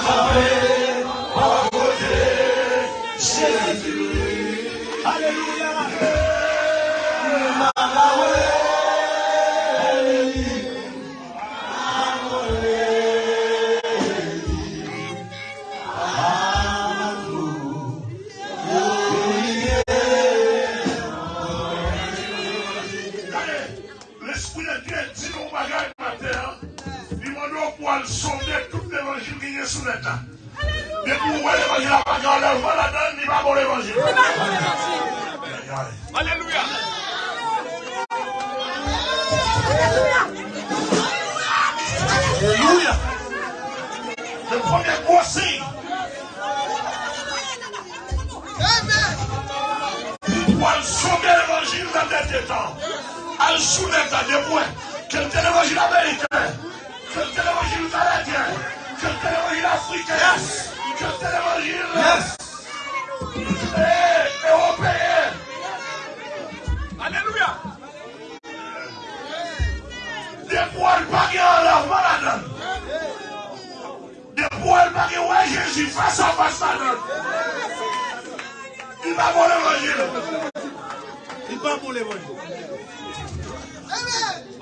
L'esprit prophètes. Mais pour l'évangile, la parole, la donne, il va pour l'évangile. Alléluia. Alléluia. Alléluia. Le premier gros signe. Pour sauver l'évangile dans des temps. Elle soulève dans des points. Quel est l'évangile américain? Quel est l'évangile canadien? Yes! Just an evangelist! Yes! Hey, the whole oh, prayer! Hallelujah! De pou el pake an la manadan. De pou el pake wè Jésus fasa fasa nan. Il pa pou l'evangil. Il pa pou l'evangil.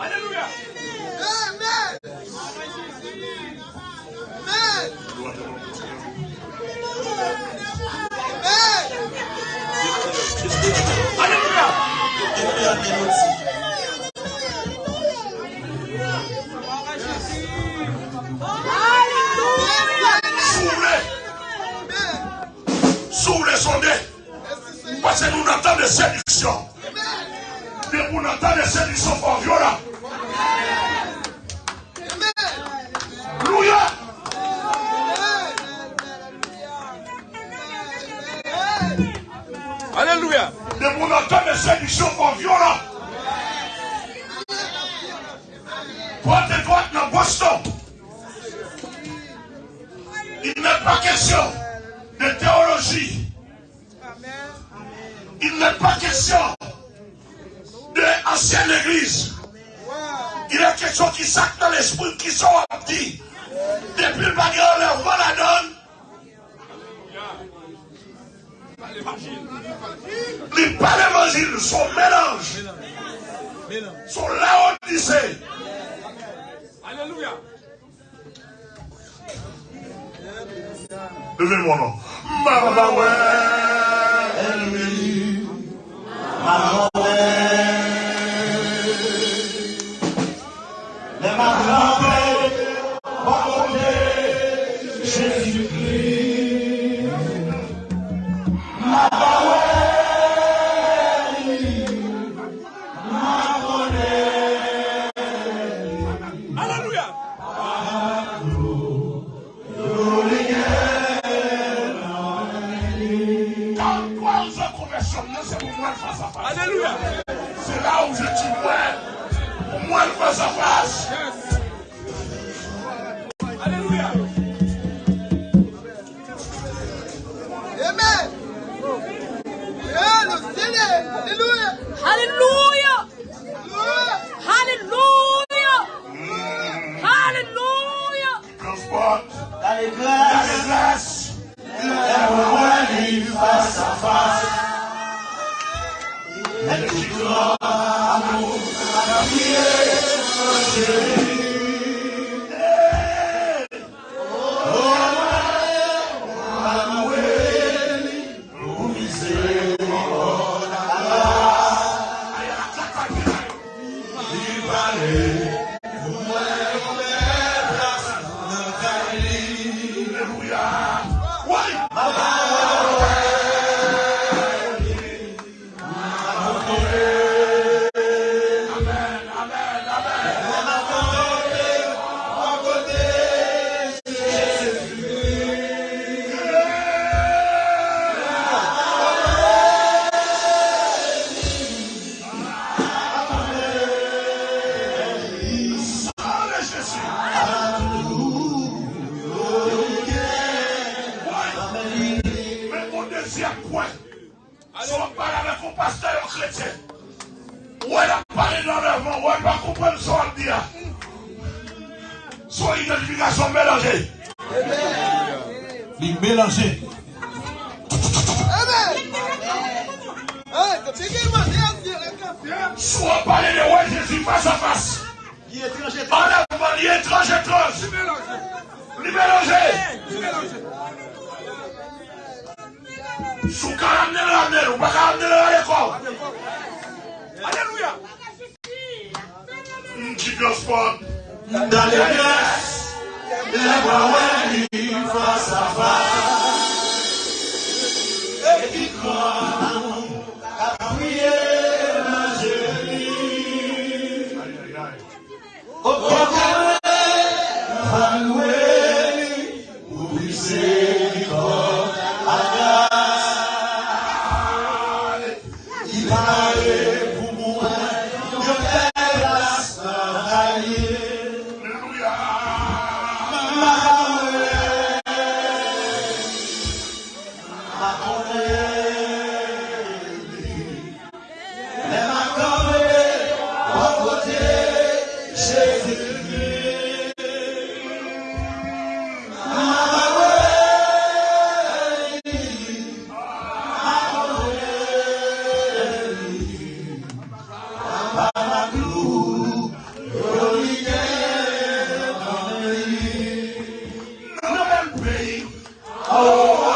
Hallelujah! Parce que nous n'attendons de séduction. Mais vous n'attendez de séduction, on violera. Vous n'entendez des séductions fort violentes. Droite et droite dans Boston. Il n'est pas question de théologie. Il n'est pas question de ancienne église. Il est question qui sac dans l'esprit qui sont dit. Depuis le bagarre, l'enlèvement la donne. Il pas l'évangile, son mélange, son laodicée. Alléluia. Levez mon nom. Mama. Mama Oui. Ils sont mélangés. Les mélangés. Soit parler de Jésus face à face. En avant, il est étrange, étrange. Les mélangés. Sous caramener l'amener, ou pas caramener à l'école. Alléluia. Qui doit se voix oui, même oh,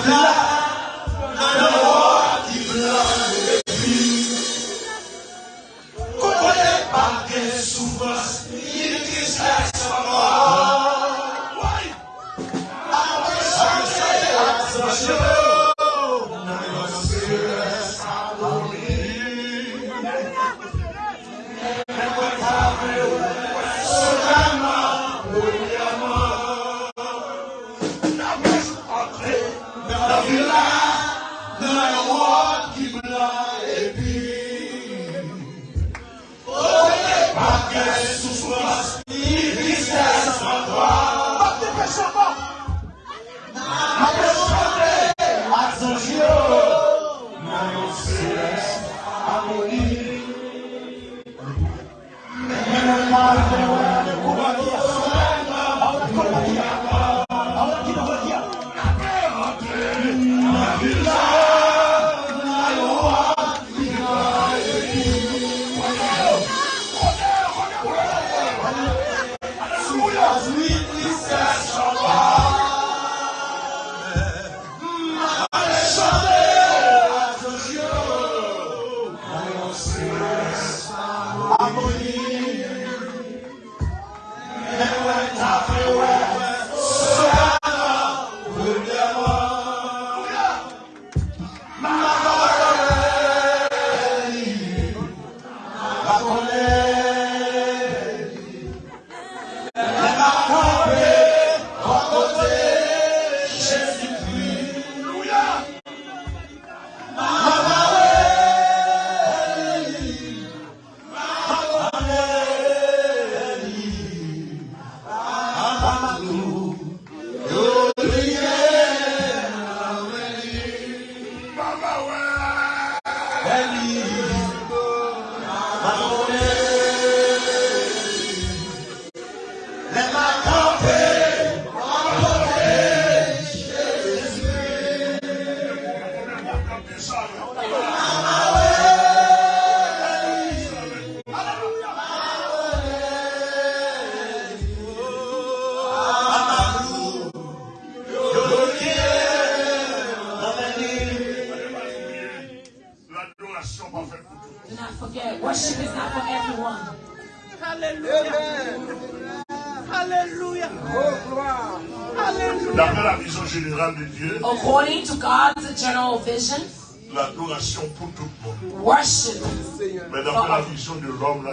Alhamdulillah.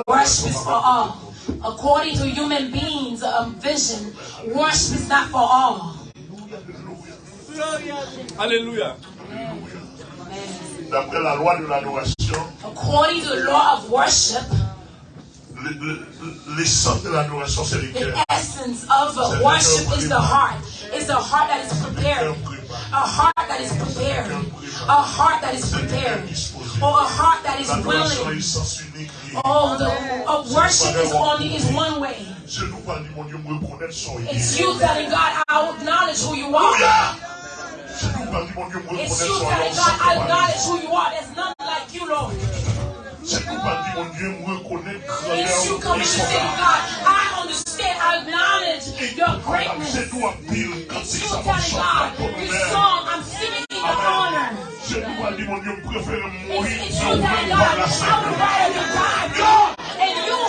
Worship is for all. According to human beings' um, vision, worship is not for all. Alléluia. D'après la loi de l'adoration, According to the law of worship, le- le- l'essence de l'adoration, c'est le the essence of worship is the heart. It's the heart that is prepared. A heart that is prepared. A heart that is prepared. Or a heart that is willing. est sens unique. lié. Oh, the uh, worship is only is one way. Je nous parle du mon Dieu, me reconnaître son It's you telling God, I acknowledge who you are. Je nous parle du mon Dieu, me It's you telling. God, I acknowledge who you are. There's none like you, Lord. Je nous parle du mon Dieu, me reconnaître It's you coming to say. God, I understand, I acknowledge your greatness. C'est toi pile quand It's you telling God, this song, I'm singing in your honor. Se di wal di moun yon prefere mori, se ou mwen wala se.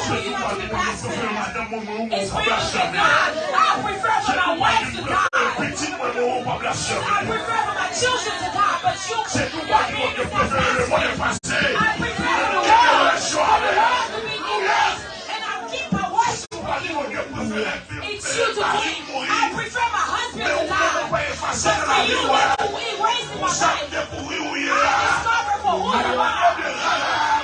Se di wal di moun yon prefere madan moun moun moun pa blas chanel. Se di wal di moun prefere petit moun moun pa blas chanel. Se di wal di moun prefere le moun e pase. It's you to say, I prefer my husband to die. But for you, vie. that we erase in my life. me pourri où il est I là. discover for who you are.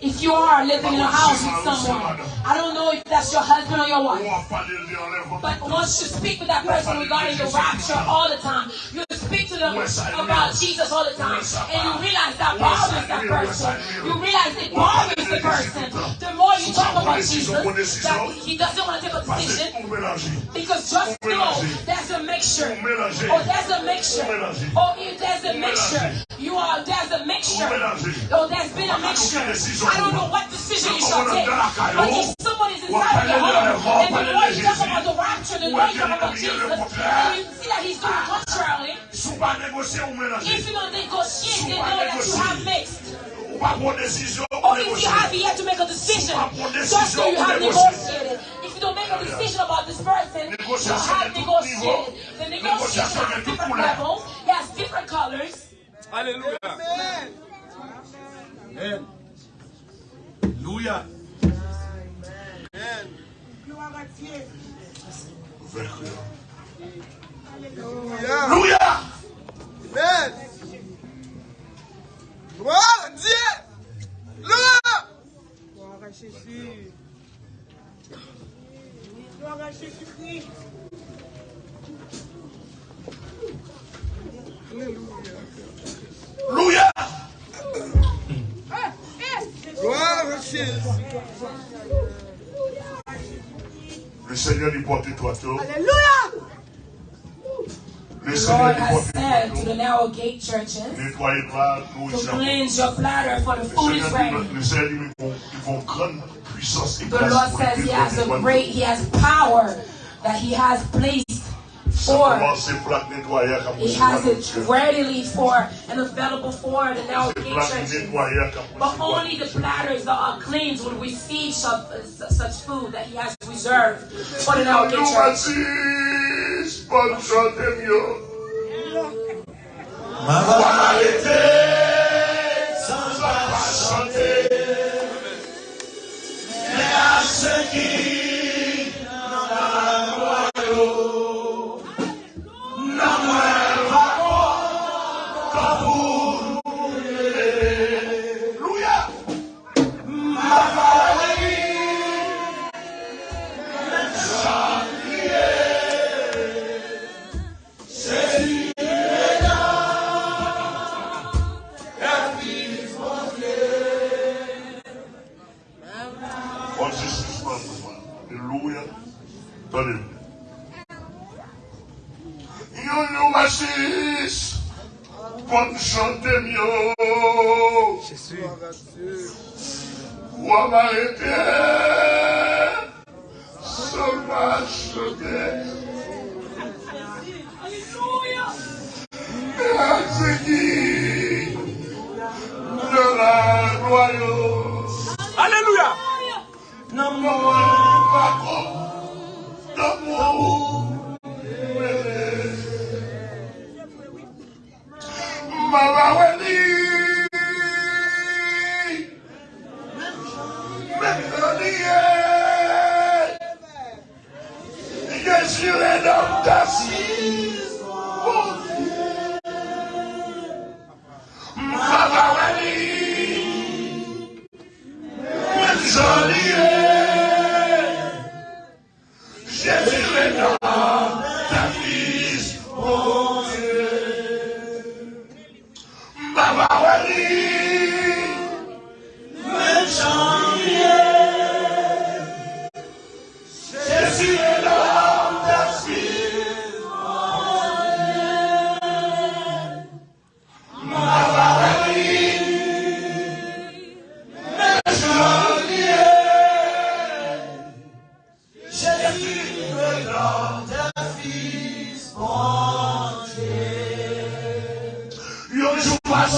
If you are living in a house with someone, I don't know if that's your husband or your wife, va parler de l'enlèvement. but once you speak with that person regarding the rapture all the time, you speak to them about Jesus all the time, and you realize that bothers that person. You realize it bothers the person. The more you talk about Jesus, that he doesn't want to take a decision. Because just know there's a mixture. Oh, there's a mixture. Oh, if there's a mixture, you are there's a mixture. Oh, there's been a mixture. I don't know what decision you shall take. But if someone is inside of your home, and the more you talk about the rapture, the more you talk about Jesus, and you see that he's doing contrarily, Sous pas négocier ou mélanger. if you don't negotiate, then know that you have mixed. Ou pas prendre décision ou Or if you négocier. have yet to make a decision, just so you have negotiated. If you don't make a decision about this person, you have negotiated. The negotiation has different levels, it has different colors. Alléluia. Alléluia. Amen. Louya. Amen. Gloire à Dieu. Vainqueur. Louya. Amen. Le Seigneur lui porte toi tout. Alléluia. The Lord has said to the narrow gate churches tout. Nettoyez pas, to cleanse your platter for the food is ready. dit, le Seigneur dit, ils vont, ils vont grande puissance et The Lord says He has a great, He has power that He has placed he has it readily for and available for the now But only the platters that are cleansed will receive such, such food that he has reserved. For the now church. mo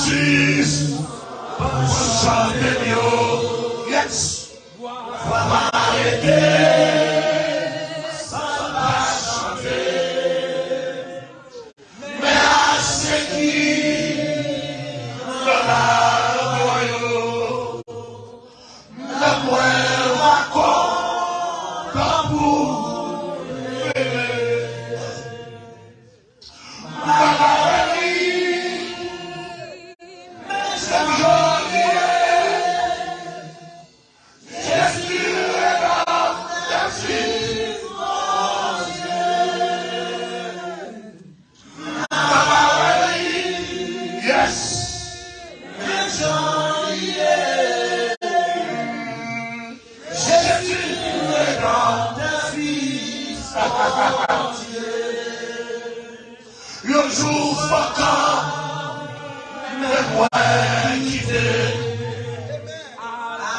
Jesus, vous chantez Dieu. Yes. Vous m'arrêtez.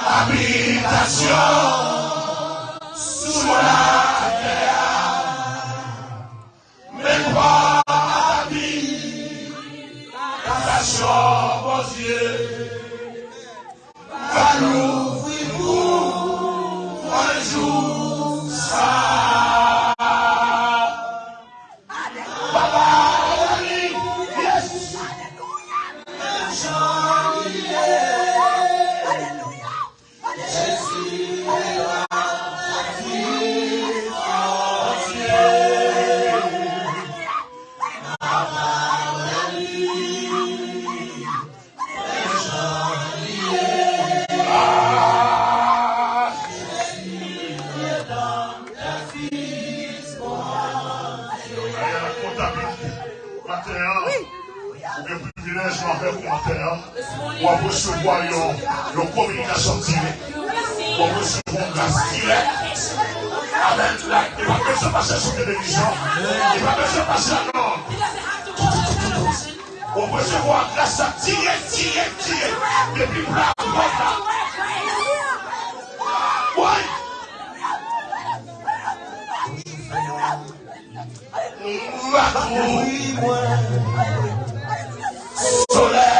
habitasyon sou la terre men kwa habitasyon vos ye de bénédiction. Il n'a pas besoin de passer la norme. On peut se voir grâce à tirer, tirer, tirer. Depuis là, voilà. Oui. Soleil.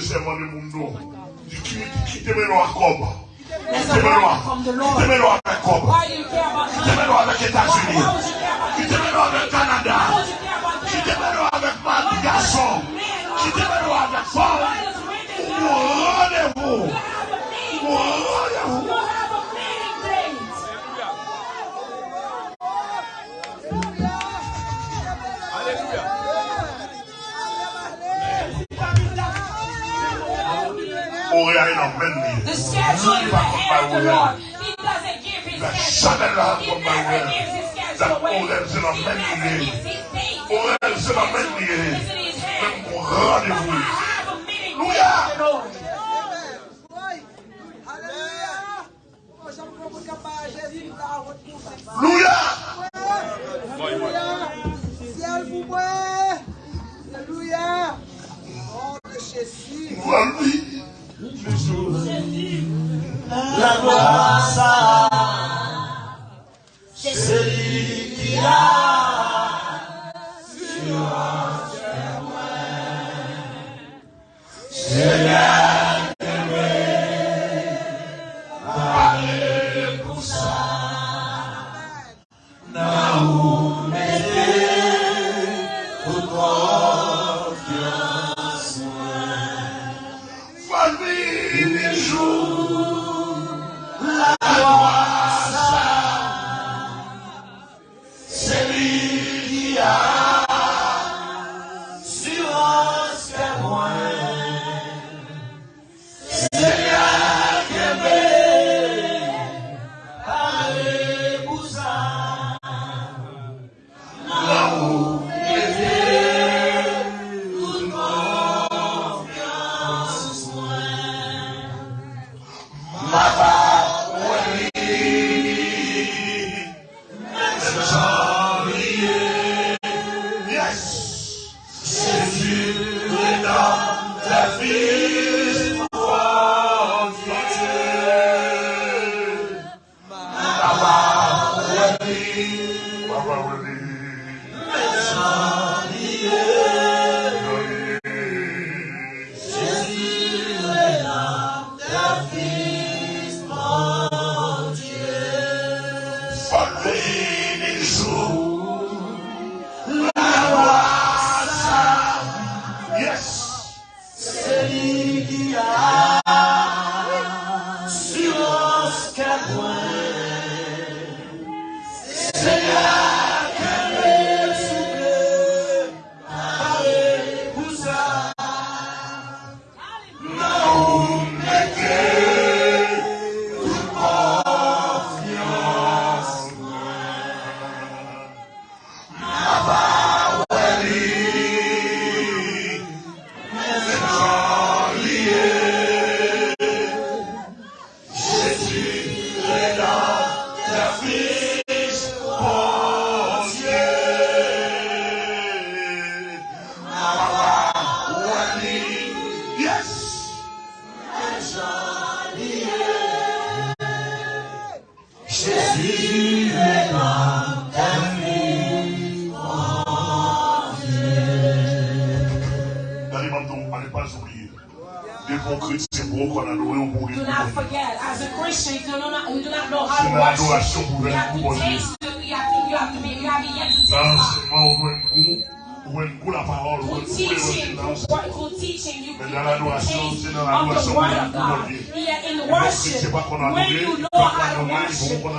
semoni mundu ndikitemero wakomba kitemero wakakomba kitemero wakaketasini kitemero wakakanada kitemero wakamagaso kitemero wakafao uonevu The schedule of the Lord. He doesn't give his schedule. He never gives his schedule away. He never gives the Lord. Oh, le Jésus. La gloire, ça.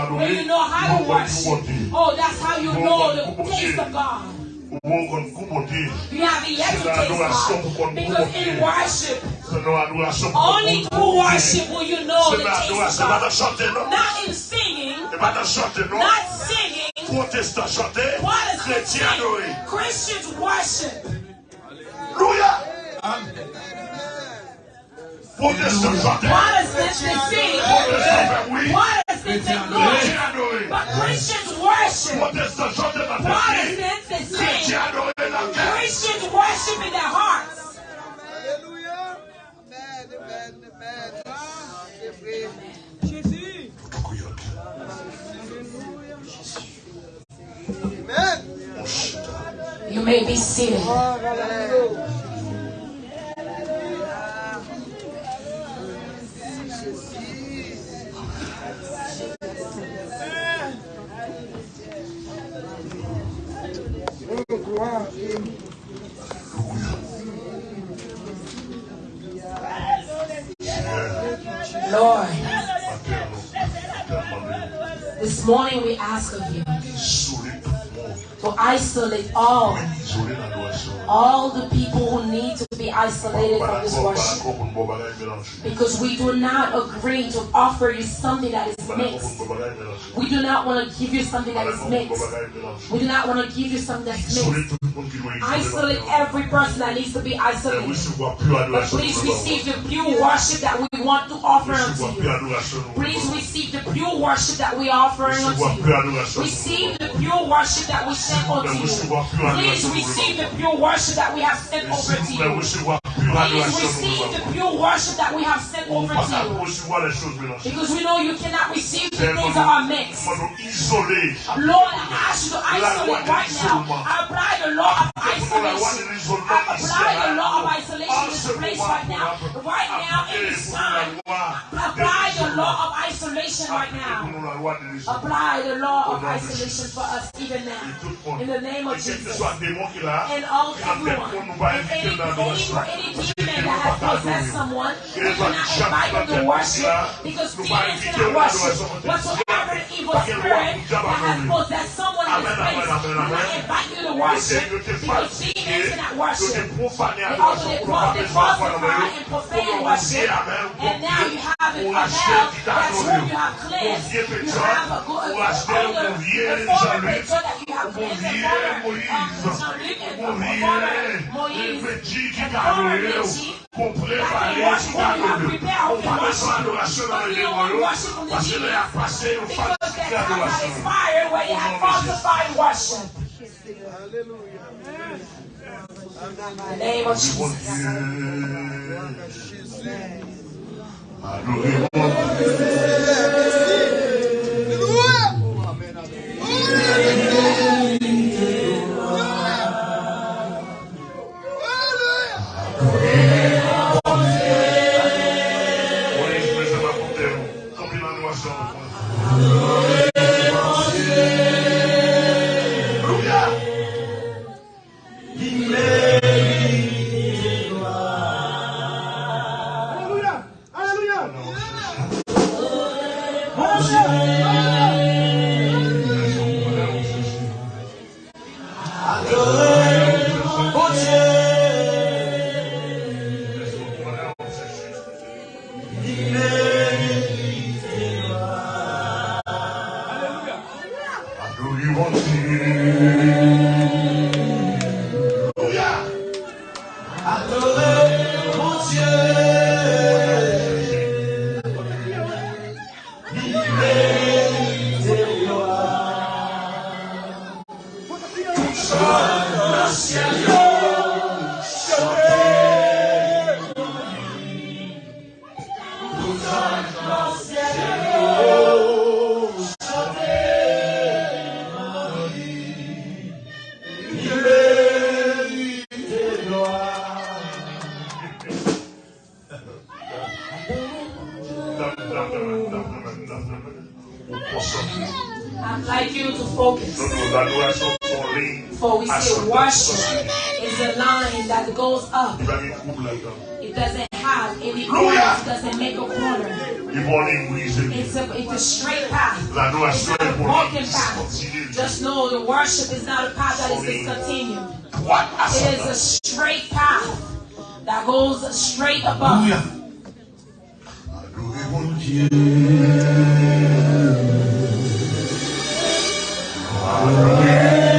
When you know how to worship, oh, that's how you know the taste of God. Au bon qu'on coupe au Dieu. You haven't yet to C'est dans taste l'adoration pour qu'on God. Because coupe in worship, C'est dans l'adoration pour qu'on only coupe through worship will you know C'est the taste of l'adoration, pas dans God. Not in singing, C'est pas dans chanter, not singing. Protestant chanter, Protestants chrétien adoré. sing, Christians worship. Alléluia. Protestant chanter, Protestants they sing. Protestant oui. Protestants they chrétien glory. But Christians worship. Protestant chanter dans ta vie. Protestants they sing. Chrétien adoré dans ta vie. Christians worship in their hearts. Alléluia. Amen, amen, amen. C'est vrai. Jésus. Amen. You may be seated. Oh, gloire. Lord, this morning we ask of you Isoler tout le monde. to isolate all. All the people who need to be isolated from this worship. Because we do not agree to offer you something that is mixed. We do not want to give you something that is mixed. We do not want to give you something that's mixed. Isolate every person that needs to be isolated. But please receive the pure worship that we want to offer unto you. Please receive the pure worship that we Recevoir unto you. Receive the pure worship that we sent unto you. Please receive the pure worship that we have sent over to you. Please receive the pure worship that we have sent over to you. Because we know you cannot receive the things that are mixed. Lord, I ask you to isolate right now. I apply the law of isolation. I apply the law of isolation in this place right now. Right now, in this time. Apply the law of isolation right now. Apply the law of isolation for us even now. In the name of Jesus. And all any, any, any demon that has possessed someone, we to worship because worship. Evil spirit that has possessed someone in place, we you to worship because worship. And profane worship. And now you have it. That's you have cleansed. You have a good the former picture that you have Moïse. And the former Richie. That they worship whom you have prepared, whom you worship. But you don't want to worship from the I'd like you to focus. For we say worship is a line that goes up. It doesn't have any corners. It doesn't make a corner. It's a, it's a straight path. It's not a broken path. Just know the worship is not a path that is discontinued. It is a straight path that goes straight above you. Amen.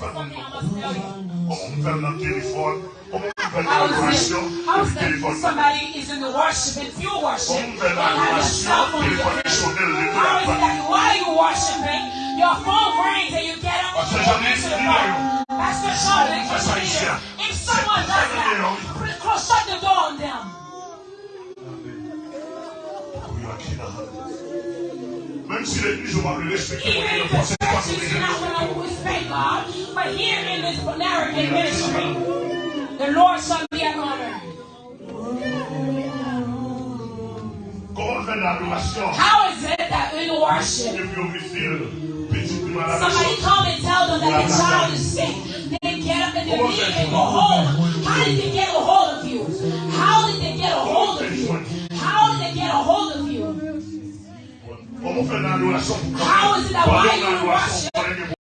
How is somebody is in the worship and you worship. And have a cell phone? How is that while you worshiping, your phone rings and you get up and you answer the phone? Pastor Sean, if someone does that, close, shut the door on them. Even si l'église ne va pas le respecter, moi, je ne pense pas not going to respect God, but here in this American ministry, the Lord shall be an honor. How is it that in worship, somebody come and tell them that the child is sick? They get up and they leave and go home. How did they get a hold of you? How did they get a hold of you? How did they get a hold of you? How is it that while you worship,